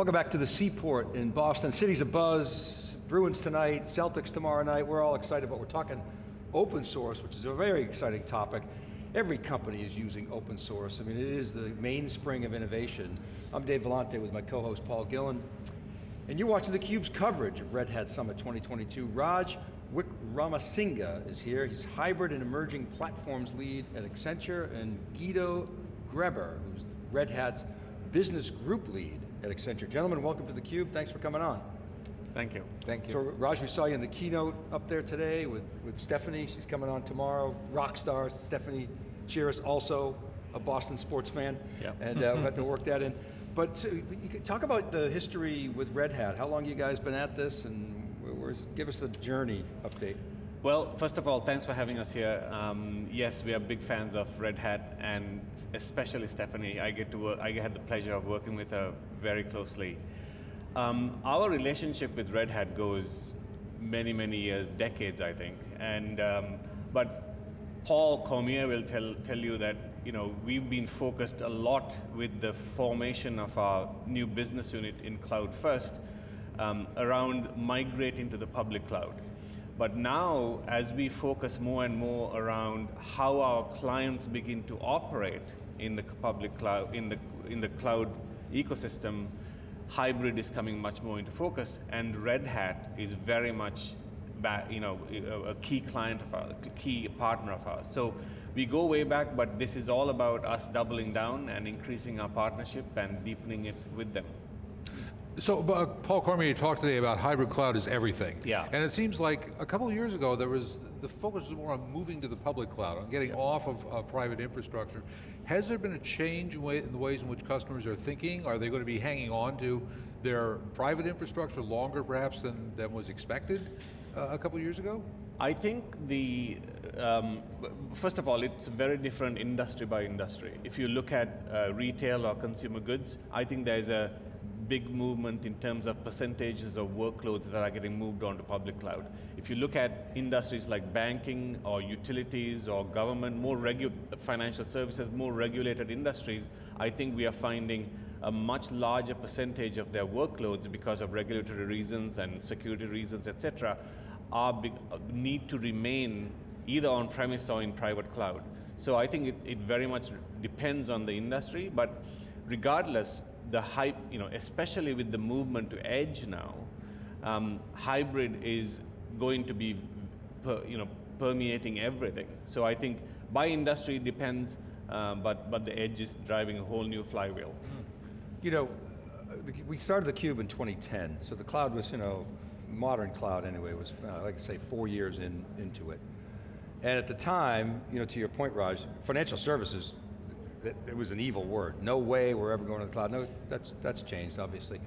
Welcome back to the Seaport in Boston. City's a buzz, Bruins tonight, Celtics tomorrow night. We're all excited, but we're talking open source, which is a very exciting topic. Every company is using open source. I mean, it is the mainspring of innovation. I'm Dave Vellante with my co-host Paul Gillen. And you're watching theCUBE's coverage of Red Hat Summit 2022. Raj Wickramasinghe is here. He's hybrid and emerging platforms lead at Accenture, and Guido Greber, who's Red Hat's business group lead at Accenture. Gentlemen, welcome to theCUBE, thanks for coming on. Thank you. Thank you. So Raj, we saw you in the keynote up there today with, with Stefanie, she's coming on tomorrow. Rock stars, Stefanie Chiras, also a Boston sports fan. Yeah. And uh, we had to work that in. But so, you could talk about the history with Red Hat. How long you guys been at this and where's, give us the journey update. Well, first of all, thanks for having us here. Um, yes, we are big fans of Red Hat, and especially Stefanie. I get to work, I had the pleasure of working with her very closely. Um, our relationship with Red Hat goes many, many years, decades, I think. And um, but Paul Cormier will tell tell you that you know we've been focused a lot with the formation of our new business unit in Cloud First um, around migrating to the public cloud. But now, as we focus more and more around how our clients begin to operate in the public cloud, in the, in the cloud ecosystem, hybrid is coming much more into focus, and Red Hat is very much you know, a key client of ours, a key partner of ours. So we go way back, but this is all about us doubling down and increasing our partnership and deepening it with them. So uh, Paul Cormier talked today about hybrid cloud is everything. Yeah. And it seems like a couple of years ago there was, the focus was more on moving to the public cloud, on getting yeah. off of uh, private infrastructure. Has there been a change in, way, in, the ways in which customers are thinking? Are they going to be hanging on to their private infrastructure longer perhaps than, than was expected uh, a couple of years ago? I think the, um, first of all, it's very different industry by industry. If you look at uh, retail or consumer goods, I think there's a big movement in terms of percentages of workloads that are getting moved onto public cloud. If you look at industries like banking or utilities or government, more regu financial services, more regulated industries, I think we are finding a much larger percentage of their workloads because of regulatory reasons and security reasons, etc., are big, uh, need to remain either on premise or in private cloud. So I think it, it very much depends on the industry, but regardless, the hype, you know, especially with the movement to edge now, um, hybrid is going to be, per, you know, permeating everything. So I think by industry it depends, um, but, but the edge is driving a whole new flywheel. Hmm. You know, we started the cube in 2010, so the cloud was, you know, modern cloud anyway, was, uh, like say, four years in, into it. And at the time, you know, to your point, Raj, financial services it was an evil word. No way we're ever going to the cloud. No, that's, that's changed, obviously.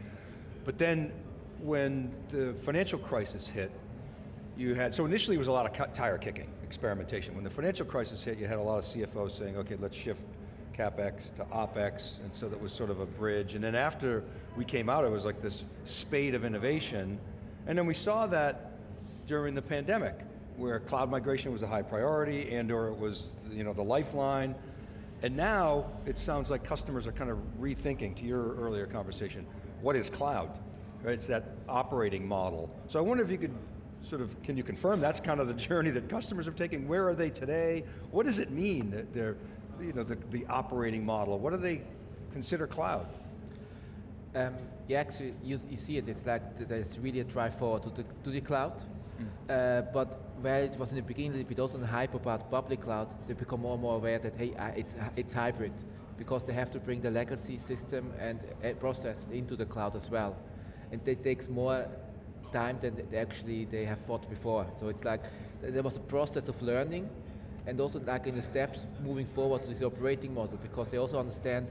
But then when the financial crisis hit, you had, so initially it was a lot of tire kicking, experimentation. When the financial crisis hit, you had a lot of CFOs saying, okay, let's shift CapEx to OpEx, and so that was sort of a bridge. And then after we came out, it was like this spate of innovation. And then we saw that during the pandemic, where cloud migration was a high priority and or it was you know, the lifeline, and now, it sounds like customers are kind of rethinking, to your earlier conversation, what is cloud? Right, it's that operating model. So I wonder if you could sort of, can you confirm that's kind of the journey that customers are taking? Where are they today? What does it mean, that they're, you know, the, the operating model? What do they consider cloud? Um, yeah, actually, you, you see it, it's like, there's really a drive forward to the, to the cloud. Mm. Uh, but where it was in the beginning bit also in hype about public cloud, they become more and more aware that, hey, it's, it's hybrid, because they have to bring the legacy system and uh, process into the cloud as well. And it takes more time than they actually they have thought before. So it's like, there was a process of learning, and also like in the steps moving forward to this operating model, because they also understand,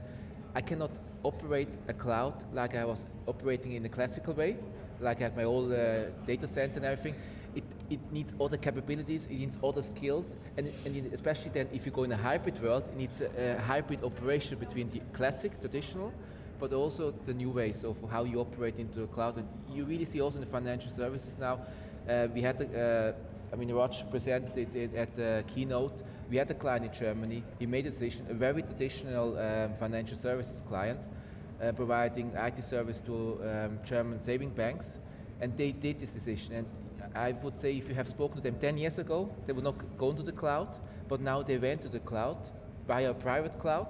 I cannot operate a cloud like I was operating in the classical way, like have my old uh, data center and everything it, it needs other capabilities, it needs other skills, and, and especially then if you go in a hybrid world, it needs a, a hybrid operation between the classic, traditional, but also the new ways of how you operate into the cloud. And you really see also in the financial services now, uh, we had, uh, I mean, Raj presented it at the keynote, we had a client in Germany, he made a decision, a very traditional um, financial services client, uh, providing IT service to um, German saving banks, and they did this decision. And I would say if you have spoken to them 10 years ago, they would not go into the cloud, but now they went to the cloud via a private cloud,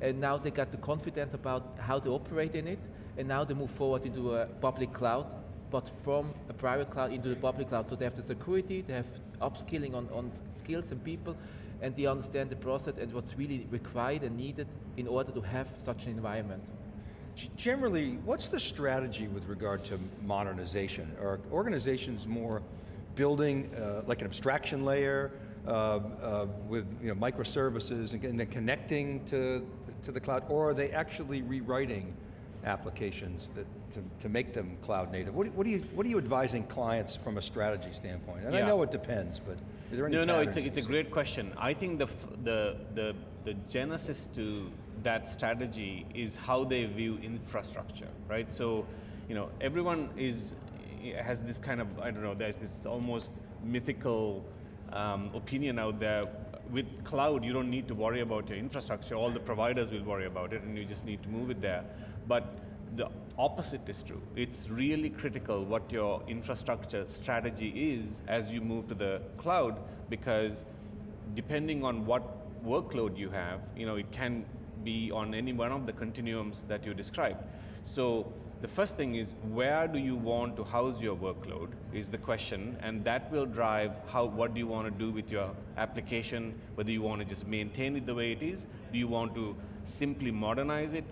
and now they got the confidence about how to operate in it, and now they move forward into a public cloud, but from a private cloud into the public cloud. So they have the security, they have upskilling on, on skills and people, and they understand the process and what's really required and needed in order to have such an environment. Generally, what's the strategy with regard to modernization? Are organizations more building uh, like an abstraction layer uh, uh, with you know, microservices and, and then connecting to, to the cloud, or are they actually rewriting applications that, to, to make them cloud native? What, what, are you, what are you advising clients from a strategy standpoint? And I know it depends, but is there any No, no, it's a, it's a great question. I think the, the, the, the genesis to that strategy is how they view infrastructure, right? So, you know, everyone is, has this kind of, I don't know, there's this almost mythical um, opinion out there. With cloud, you don't need to worry about your infrastructure. All the providers will worry about it, and you just need to move it there. But the opposite is true. It's really critical what your infrastructure strategy is as you move to the cloud because depending on what workload you have, you know, it can be on any one of the continuums that you described. So the first thing is where do you want to house your workload is the question and that will drive how what do you want to do with your application whether you want to just maintain it the way it is do you want to simply modernize it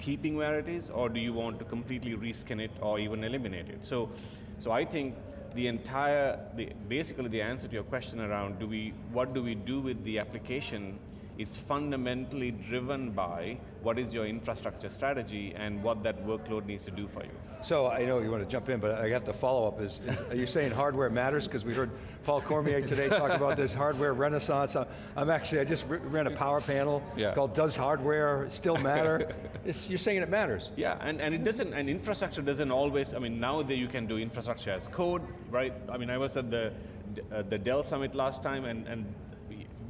keeping where it is, or do you want to completely reskin it or even eliminate it? So, so I think the entire, the, basically the answer to your question around do we, what do we do with the application is fundamentally driven by what is your infrastructure strategy and what that workload needs to do for you. So I know you want to jump in, but I got the follow-up is, is, are you saying hardware matters? Because we heard Paul Cormier today talk about this hardware renaissance. I'm- actually, I just ran a power panel Yeah. called Does Hardware Still Matter? You're saying it matters. Yeah, and, and it doesn't, and infrastructure doesn't always, I mean, now that you can do infrastructure as code, right? I mean, I was at the, uh, the Dell Summit last time, and, and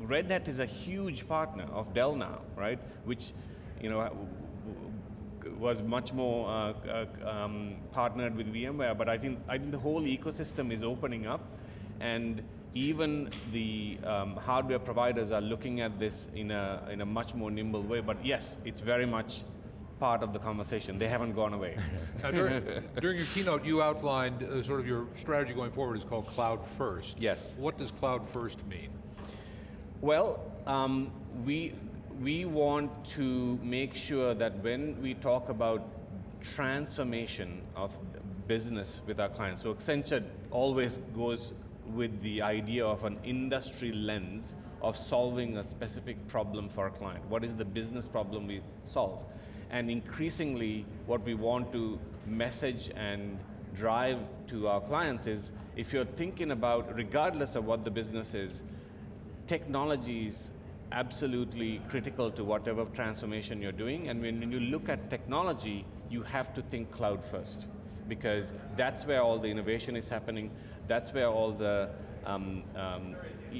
Red Hat is a huge partner of Dell now, right? Which, you know, w- w- was much more uh, uh, um, partnered with VMware, but I think, I think the whole ecosystem is opening up, and even the um, hardware providers are looking at this in a, in a much more nimble way, but yes, it's very much part of the conversation. They haven't gone away. Now, during, during your keynote, you outlined uh, sort of your strategy going forward is called Cloud First. Yes. What does Cloud First mean? Well, um, we, we want to make sure that when we talk about transformation of business with our clients, so Accenture always goes with the idea of an industry lens of solving a specific problem for a client. What is the business problem we solve? And increasingly, what we want to message and drive to our clients is if you're thinking about, regardless of what the business is, technology is absolutely critical to whatever transformation you're doing. And when, you look at technology, you have to think cloud first because that's where all the innovation is happening. That's where all the um, um,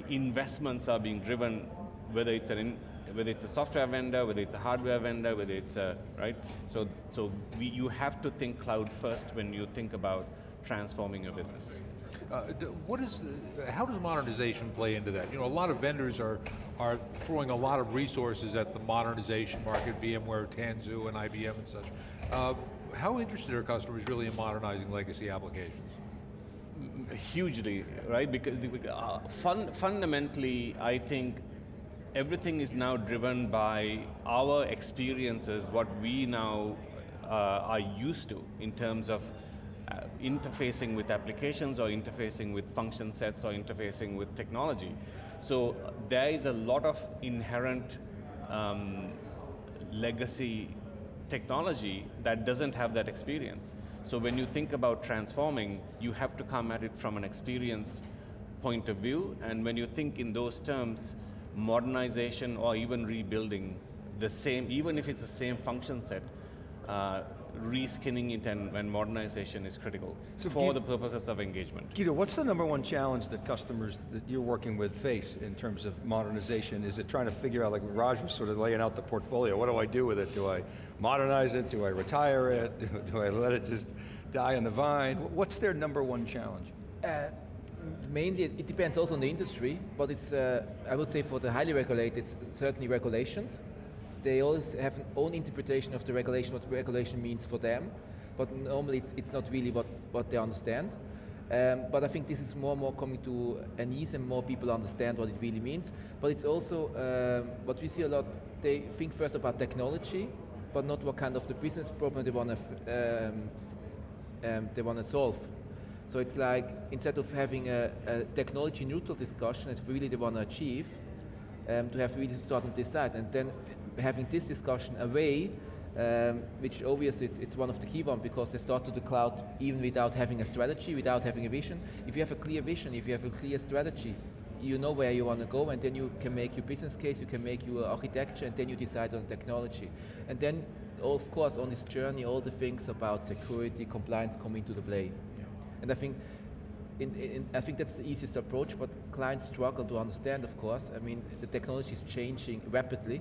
investments are being driven, whether it's an whether it's a software vendor, whether it's a hardware vendor, whether it's a right. So, so we, you have to think cloud first when you think about transforming your business. Uh, what is, the, how does modernization play into that? You know, a lot of vendors are, are throwing a lot of resources at the modernization market, VMware, Tanzu, and IBM and such. Uh, how interested are customers really in modernizing legacy applications? hugely, right? Because uh, fun, fundamentally, I think everything is now driven by our experiences, what we now uh, are used to in terms of uh, interfacing with applications or interfacing with function sets or interfacing with technology. So there is a lot of inherent um, legacy technology that doesn't have that experience. So when you think about transforming, you have to come at it from an experience point of view, and when you think in those terms, modernization or even rebuilding the same, even if it's the same function set, uh, reskinning it and, and modernization is critical So for Guido- the purposes of engagement. Guido, what's the number one challenge that customers that you're working with face in terms of modernization? Is it trying to figure out, like Raj was sort of laying out the portfolio, what do I do with it? Do I modernize it? Do I retire it? Do, do I let it just die on the vine? What's their number one challenge? Uh, mainly, it it depends also on the industry, but it's, uh, I would say for the highly regulated, it's certainly regulations. They always have an own interpretation of the regulation, what regulation means for them, but normally it's, it's not really what, what they understand. Um, but I think this is more and more coming to an ease and more people understand what it really means. But it's also, um, what we see a lot, they think first about technology, but not what kind of the business problem they want to um, um, they want to solve. So it's like instead of having a, a technology neutral discussion, it's really they want to achieve, um, to have really start on this side, and then having this discussion away, um, which obviously it's, it's one of the key ones because they start to the cloud even without having a strategy, without having a vision. If you have a clear vision, if you have a clear strategy, you know where you want to go, and then you can make your business case, you can make your architecture, and then you decide on technology. And then, of course, on this journey, all the things about security, compliance come into the play. And I think, in, in, I think that's the easiest approach, but clients struggle to understand, of course. I mean, the technology is changing rapidly,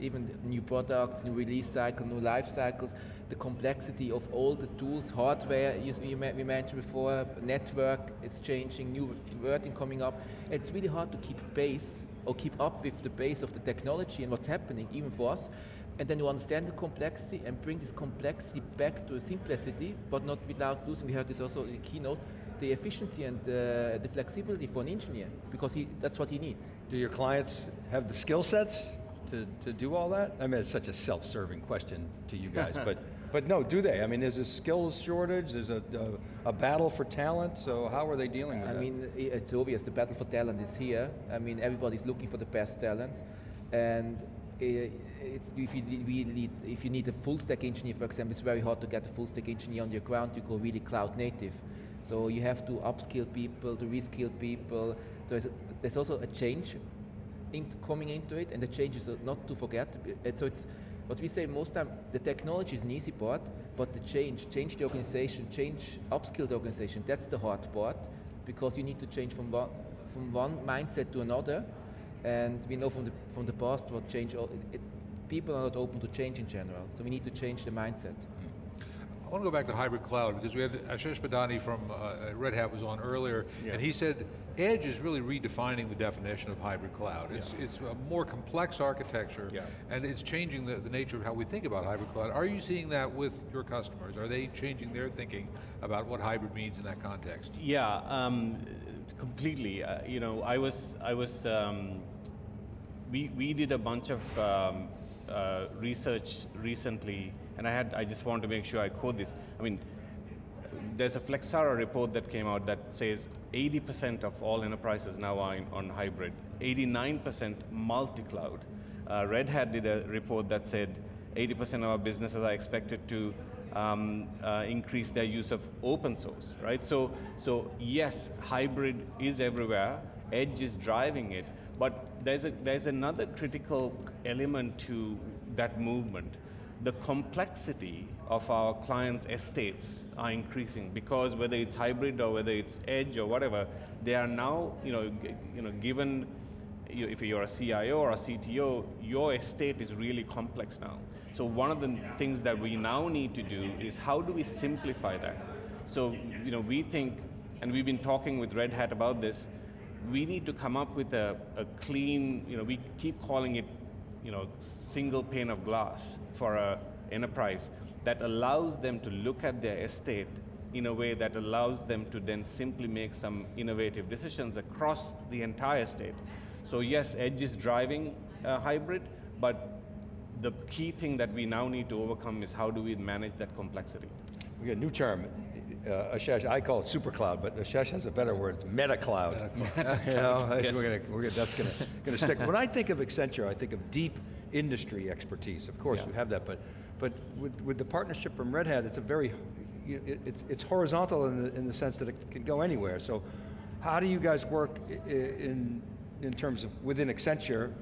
even new products, new release cycle, new life cycles, the complexity of all the tools, hardware, you, you, we mentioned before, network is changing, new wording coming up. It's really hard to keep pace or keep up with the pace of the technology and what's happening, even for us. And then you understand the complexity and bring this complexity back to a simplicity, but not without losing, we heard this also in the keynote, the efficiency and uh, the flexibility for an engineer, because he, that's what he needs. Do your clients have the skill sets to, to do all that? I mean, it's such a self-serving question to you guys, but, but no, do they? I mean, there's a skills shortage, there's a, a, a battle for talent, so how are they dealing with I that? mean, it's obvious the battle for talent is here. I mean, everybody's looking for the best talent, and it's, if you need, if you need a full stack engineer, for example, it's very hard to get a full stack engineer on your ground to go really cloud native. So you have to upskill people, to reskill people. There's, a, there's also a change in, coming into it, and the change is not to forget. Uh, So it's what we say most time. The technology is an easy part, but the change, change the organization, change, upskill the organization. That's the hard part, because you need to change from one from one mindset to another. And we know from the from the past what change. It, people are not open to change in general, so we need to change the mindset. I want to go back to hybrid cloud because we had Ashesh Badani from uh, Red Hat was on earlier, Yeah. and he said Edge is really redefining the definition of hybrid cloud. It's, it's a more complex architecture, Yeah. and it's changing the, the nature of how we think about hybrid cloud. Are you seeing that with your customers? Are they changing their thinking about what hybrid means in that context? Yeah, um, completely. Uh, you know, I was, I was, um, we, we did a bunch of um, uh, research recently, and I had, I just want to make sure I quote this. I mean, there's a Flexera report that came out that says 80% of all enterprises now are in, on hybrid, 89% multi-cloud. Uh, Red Hat did a report that said 80% of our businesses are expected to um, uh, increase their use of open source, right? So, so yes, hybrid is everywhere. Edge is driving it, but there's a, there's another critical element to that movement. The complexity of our clients' estates are increasing because whether it's hybrid or whether it's edge or whatever, they are now, you know, you know, given you, if you're a CIO or a CTO, your estate is really complex now. So one of the things that we now need to do is how do we simplify that? So you know, we think, and we've been talking with Red Hat about this, we need to come up with a, a clean, you know, we keep calling it, you know, single pane of glass for a enterprise that allows them to look at their estate in a way that allows them to then simply make some innovative decisions across the entire state. So yes, Edge is driving hybrid, but the key thing that we now need to overcome is how do we manage that complexity. We got a new term, uh, Ashesh, I call it super cloud, but Ashesh has a better word, it's meta cloud. You know, that's, Yes. we're gonna, we're gonna, that's gonna, gonna stick. When I think of Accenture, I think of deep industry expertise. Of course, Yeah. we have that, but, but with, with the partnership from Red Hat, it's a very, it, it's, it's horizontal in the, in the sense that it can go anywhere. So how do you guys work in, in terms of within Accenture,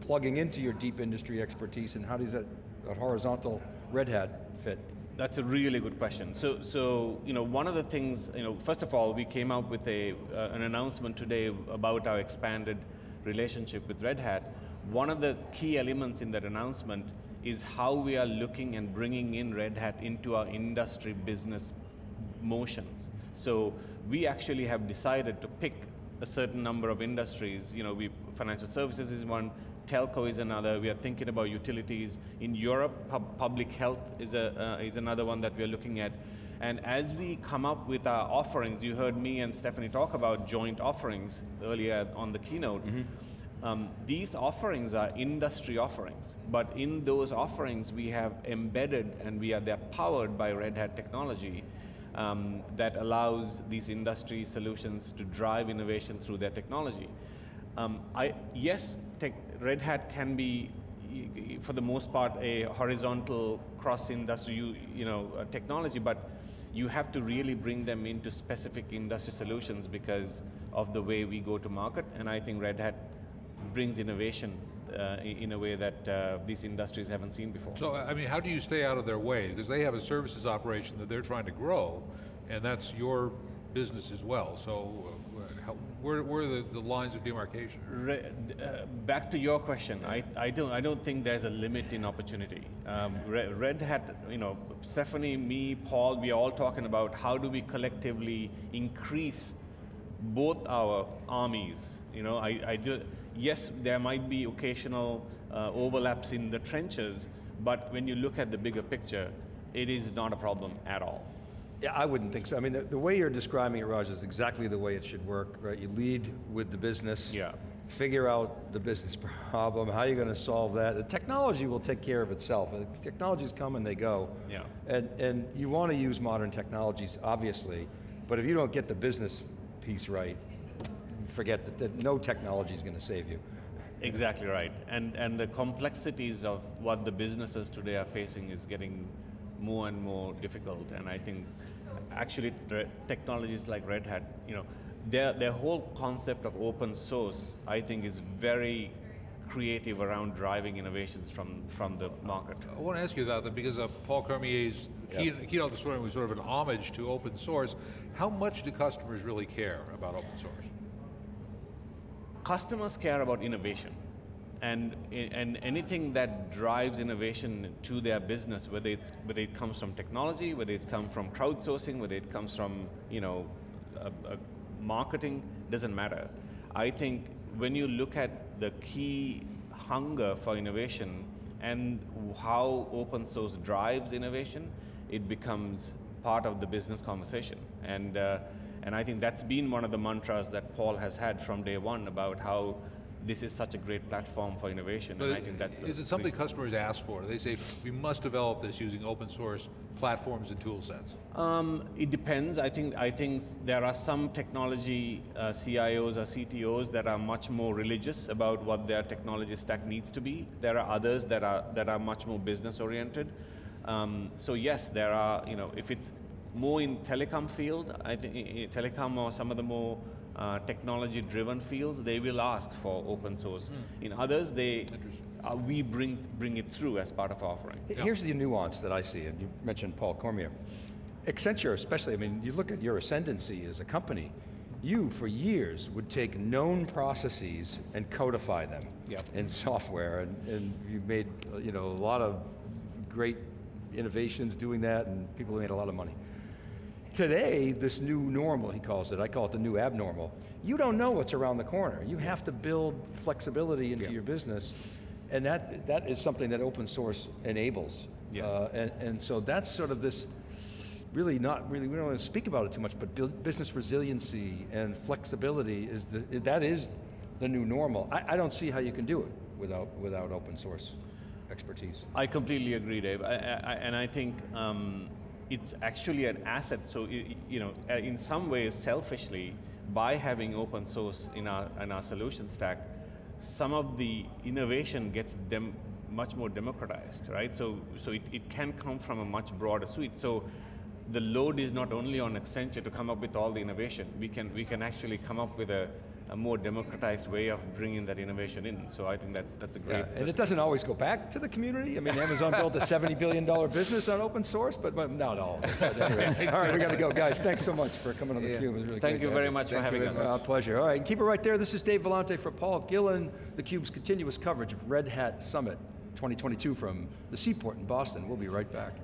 plugging into your deep industry expertise, and how does that, that horizontal Red Hat fit? That's a really good question. So, so you know, one of the things, you know, first of all, we came out with a, uh, an announcement today about our expanded relationship with Red Hat. One of the key elements in that announcement is how we are looking and bringing in Red Hat into our industry business motions. So we actually have decided to pick a certain number of industries. You know, we, financial services is one, telco is another. We are thinking about utilities. In Europe, pub public health is, a, uh, is another one that we are looking at. And as we come up with our offerings, you heard me and Stefanie talk about joint offerings earlier on the keynote. Mm -hmm. um, these offerings are industry offerings, but in those offerings we have embedded and we are they're powered by Red Hat technology um, that allows these industry solutions to drive innovation through their technology. Um, I, yes, tech, Red Hat can be, for the most part, a horizontal cross-industry you, you know, uh, technology, but you have to really bring them into specific industry solutions because of the way we go to market, and I think Red Hat brings innovation uh, in a way that uh, these industries haven't seen before. So, I mean, how do you stay out of their way? Because they have a services operation that they're trying to grow, and that's your business as well. So, uh, how, where, where are the, the lines of demarcation? Re, uh, back to your question, I, I, don't, I don't think there's a limit in opportunity. Um, Red, Red Hat, you know, Stefanie, me, Paul, we are all talking about how do we collectively increase both our armies. You know, I, I do, yes, there might be occasional uh, overlaps in the trenches, but when you look at the bigger picture, it is not a problem at all. Yeah, I wouldn't think so. I mean, the, the, way you're describing it, Raj, is exactly the way it should work, right? You lead with the business, yeah. figure out the business problem, how you're going to solve that. The technology will take care of itself. The technologies come and they go. Yeah. And, and you want to use modern technologies, obviously, but if you don't get the business piece right, forget that, that no technology is going to save you. Exactly right. And, and the complexities of what the businesses today are facing is getting more and more difficult. And I think actually technologies like Red Hat, you know, their, their whole concept of open source, I think is very creative around driving innovations from, from the market. I want to ask you about that because uh, Paul Cormier's yep. keynote this morning was sort of an homage to open source. How much do customers really care about open source? Customers care about innovation and, and anything that drives innovation to their business, whether, it's, whether it comes from technology, whether it comes from crowdsourcing, whether it comes from you know, a, a marketing, doesn't matter. I think when you look at the key hunger for innovation and how open source drives innovation, it becomes part of the business conversation. And, uh, and I think that's been one of the mantras that Paul has had from day one about how this is such a great platform for innovation, but and I think that's Is it something customers ask for? They say, we must develop this using open source platforms and tool sets. Um, it depends. I think, I think there are some technology uh, CIOs or CTOs that are much more religious about what their technology stack needs to be. There are others that are, that are much more business oriented. Um, so yes, there are, you know, if it's more in telecom field, I think telecom or some of the more uh, technology-driven fields, they will ask for open source. Mm. In others, they uh, we bring bring it through as part of our offering. Here's the nuance that I see, and you mentioned Paul Cormier. Accenture especially, I mean, you look at your ascendancy as a company, you, for years, would take known processes and codify them yep. in software, and, and you've made you know, a lot of great innovations doing that, and people made a lot of money. Today, this new normal, he calls it, I call it the new abnormal, you don't know what's around the corner. You have to build flexibility into yeah. your business, and that, that is something that open source enables. Yes. Uh, and, and so that's sort of this, really not really, we don't want to speak about it too much, but business resiliency and flexibility, is the, that is the new normal. I, I don't see how you can do it without, without open source expertise. I completely agree, Dave. I, I, and I think um, it's actually an asset. So, you know, uh, in some ways, selfishly, by having open source in our, in our solution stack, some of the innovation gets dem much more democratized, right? So, so it, it can come from a much broader suite. So the load is not only on Accenture to come up with all the innovation. We can, we can actually come up with a, a more democratized way of bringing that innovation in. So I think that's that's a great. Yeah, and it doesn't always go back to the community. I mean, Amazon built a $70 billion business on open source, but, but not all. But anyway. All right, we got to go. Guys, thanks so much for coming on Yeah. theCUBE. It was really Thank great you very have much for Thank you having us. Uh, pleasure. All right, and keep it right there. This is Dave Vellante for Paul Gillen, theCUBE's continuous coverage of Red Hat Summit 2022 from the Seaport in Boston. We'll be right back.